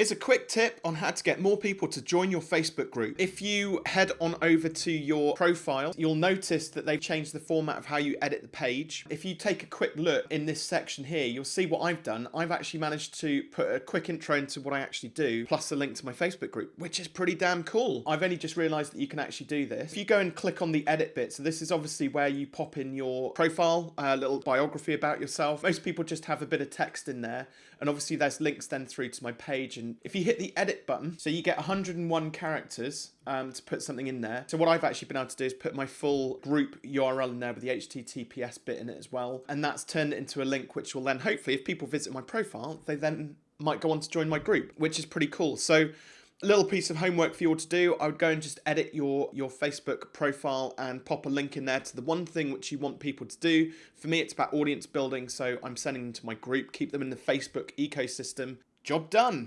Here's a quick tip on how to get more people to join your Facebook group. If you head on over to your profile, you'll notice that they've changed the format of how you edit the page. If you take a quick look in this section here, you'll see what I've done. I've actually managed to put a quick intro into what I actually do, plus a link to my Facebook group, which is pretty damn cool. I've only just realized that you can actually do this. If you go and click on the edit bit, so this is obviously where you pop in your profile, a little biography about yourself. Most people just have a bit of text in there, and obviously there's links then through to my page and if you hit the edit button, so you get 101 characters um, to put something in there. So what I've actually been able to do is put my full group URL in there with the HTTPS bit in it as well. And that's turned into a link which will then hopefully, if people visit my profile, they then might go on to join my group, which is pretty cool. So a little piece of homework for you all to do i would go and just edit your your facebook profile and pop a link in there to the one thing which you want people to do for me it's about audience building so i'm sending them to my group keep them in the facebook ecosystem job done